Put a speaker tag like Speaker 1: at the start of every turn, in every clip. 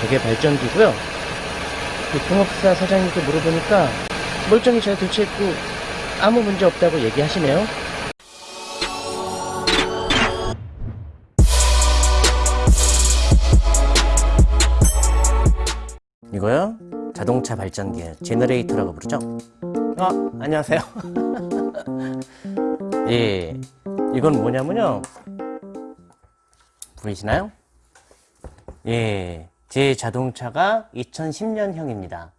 Speaker 1: 저게 발전기고요. 그 공업사 사장님께 물어보니까 멀쩡히 잘 교체했고 아무 문제 없다고 얘기하시네요. 이거요? 자동차 발전기예요. 제너레이터라고 부르죠? 아, 안녕하세요. 예, 이건 뭐냐면요. 보이시나요? 예, 제 자동차가 2010년형입니다.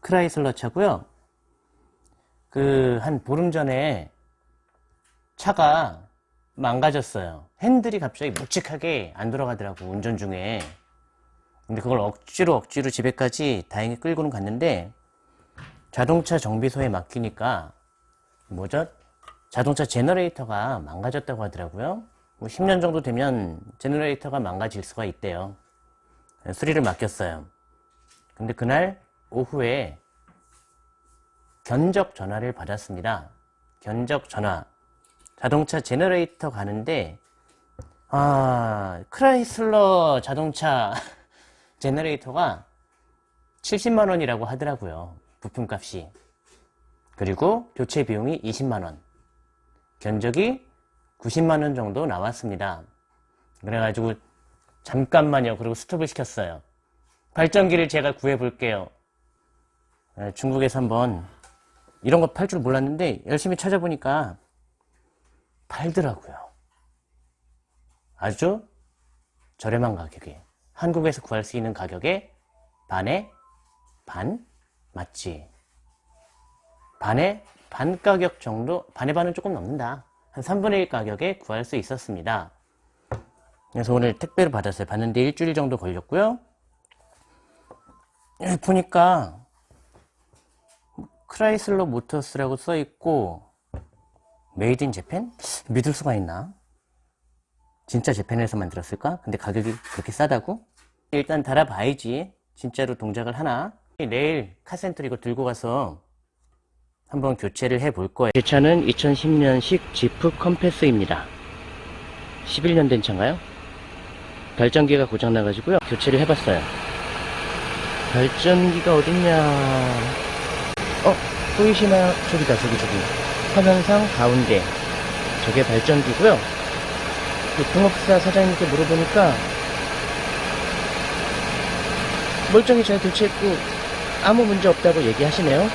Speaker 1: 크라이슬러 차고요. 그 한 보름 전에 차가 망가졌어요. 핸들이 갑자기 묵직하게 안 돌아가더라고 운전 중에. 근데 그걸 억지로 억지로 집에까지 다행히 끌고는 갔는데 자동차 정비소에 맡기니까 뭐죠? 자동차 제너레이터가 망가졌다고 하더라고요. 뭐 10년 정도 되면 제너레이터가 망가질 수가 있대요. 수리를 맡겼어요. 근데 그날 오후에 견적 전화를 받았습니다. 견적 전화. 자동차 제너레이터 가는데 아 크라이슬러 자동차 제너레이터가 70만원이라고 하더라고요. 부품값이. 그리고 교체 비용이 20만원. 견적이 90만원 정도 나왔습니다. 그래가지고 잠깐만요. 그리고 스톱을 시켰어요. 발전기를 제가 구해볼게요. 네, 중국에서 한번 이런 거 팔 줄 몰랐는데 열심히 찾아보니까 팔더라고요. 아주 저렴한 가격에 한국에서 구할 수 있는 가격에 반에 반 맞지? 반에 반 가격 정도 반의 반은 조금 넘는다. 한 3분의 1 가격에 구할 수 있었습니다. 그래서 오늘 택배를 받았어요. 받는데 일주일 정도 걸렸고요. 여기 보니까 크라이슬러 모터스라고 써있고 Made in Japan? 믿을 수가 있나? 진짜 재팬에서 만들었을까? 근데 가격이 그렇게 싸다고? 일단 달아봐야지 진짜로 동작을 하나 내일 카센터 이거 들고 가서 한번 교체를 해 볼 거예요. 제 차는 2010년식 지프 컴패스입니다. 11년 된 차인가요? 발전기가 고장나가지고요. 교체를 해봤어요. 발전기가 어딨냐? 어? 보이시나요? 저기다 저기 저기. 화면상 가운데. 저게 발전기고요. 그 동업사 사장님께 물어보니까 멀쩡히 잘 교체했고 아무 문제 없다고 얘기하시네요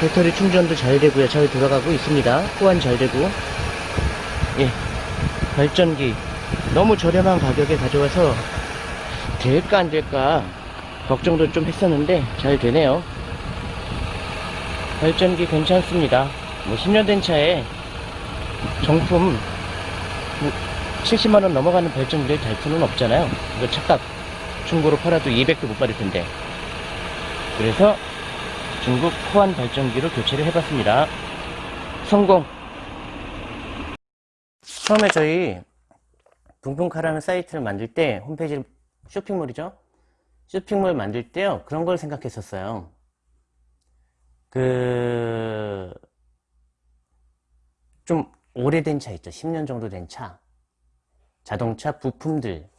Speaker 1: 배터리 충전도 잘 되고요. 잘 돌아가고 있습니다. 호환 잘 되고. 예. 발전기 너무 저렴한 가격에 가져와서 될까 안 될까 걱정도 좀 했었는데 잘 되네요. 발전기 괜찮습니다. 뭐 10년 된 차에 정품 뭐 70만원 넘어가는 발전기를 달 수는 없잖아요. 이거 착각. 중고로 팔아도 200도 못 받을 텐데. 그래서 중국 호환 발전기로 교체를 해봤습니다. 성공! 처음에 저희 붕붕카라는 사이트를 만들 때 홈페이지 쇼핑몰이죠? 쇼핑몰 만들 때요 그런 걸 생각했었어요. 그 좀 오래된 차 있죠. 10년 정도 된 차. 자동차 부품들.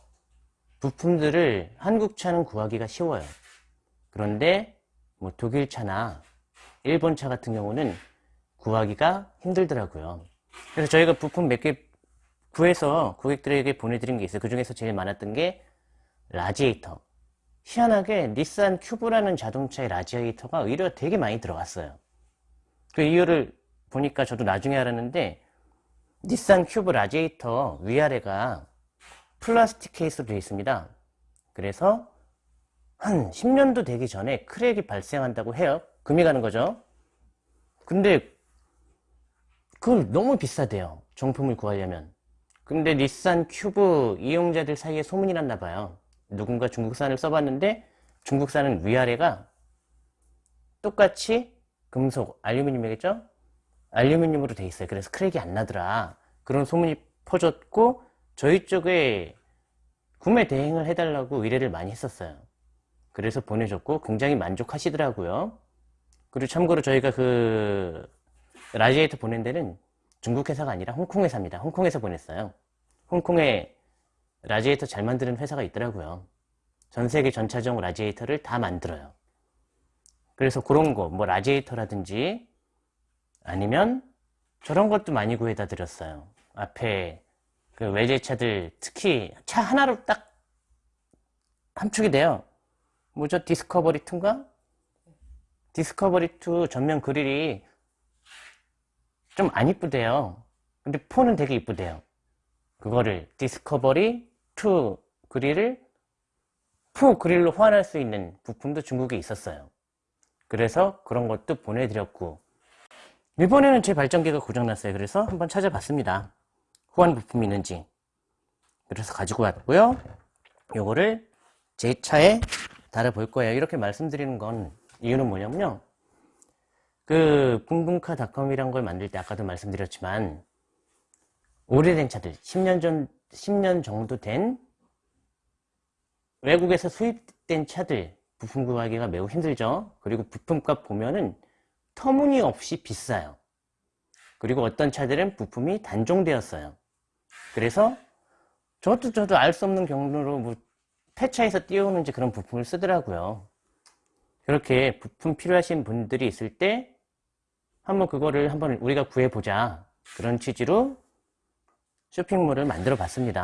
Speaker 1: 부품들을 한국 차는 구하기가 쉬워요. 그런데 뭐 독일 차나 일본 차 같은 경우는 구하기가 힘들더라고요. 그래서 저희가 부품 몇 개 구해서 고객들에게 보내드린 게 있어요. 그 중에서 제일 많았던 게 라지에이터. 희한하게 닛산 큐브라는 자동차의 라지에이터가 의외로 되게 많이 들어갔어요. 그 이유를 보니까 저도 나중에 알았는데 닛산 큐브 라지에이터 위아래가 플라스틱 케이스로 되어 있습니다. 그래서 한 10년도 되기 전에 crack이 발생한다고 해요 금이 가는 거죠 근데 그걸 너무 비싸대요 정품을 구하려면 근데 닛산 큐브 이용자들 사이에 소문이 났나 봐요 누군가 중국산을 써봤는데 중국산은 위아래가 똑같이 금속, 알루미늄이겠죠? 알루미늄으로 돼 있어요. 그래서 crack이 안 나더라. 그런 소문이 퍼졌고 저희 쪽에 구매 대행을 해달라고 의뢰를 많이 했었어요. 그래서 보내줬고 굉장히 만족하시더라고요. 그리고 참고로 저희가 그 라지에이터 보낸 데는 중국 회사가 아니라 홍콩 회사입니다. 홍콩에서 보냈어요. 홍콩에 라지에이터 잘 만드는 회사가 있더라고요. 전 세계 전차종 라지에이터를 다 만들어요. 그래서 그런 거, 뭐 라지에이터라든지 아니면 저런 것도 많이 구해다 드렸어요. 앞에 그 외제차들 특히 차 하나로 딱 함축이 돼요. 뭐죠? 디스커버리 2인가? 디스커버리 2 전면 그릴이 좀 안 이쁘대요. 근데 four는 되게 이쁘대요. 그거를 디스커버리 2 그릴을 four 그릴로 호환할 수 있는 부품도 중국에 있었어요. 그래서 그런 것도 보내드렸고 일본에는 제 발전기가 고장났어요. 그래서 한번 찾아봤습니다. 호환 부품이 있는지. 그래서 가지고 왔고요. 요거를 제 차에 달아볼 거예요. 이렇게 말씀드리는 건 이유는 뭐냐면요. 그 붕붕카닷컴이란 걸 만들 때 아까도 말씀드렸지만 오래된 차들 10년 전 10년 정도 된 외국에서 수입된 차들 부품 구하기가 매우 힘들죠. 그리고 부품값 보면은 터무니없이 비싸요. 그리고 어떤 차들은 부품이 단종되었어요. 그래서 저도 저도 알 수 없는 경로로 뭐 폐차에서 띄우는지 그런 부품을 쓰더라고요. 그렇게 부품 필요하신 분들이 있을 때 한번 그거를 한번 우리가 구해보자 그런 취지로 쇼핑몰을 만들어 봤습니다.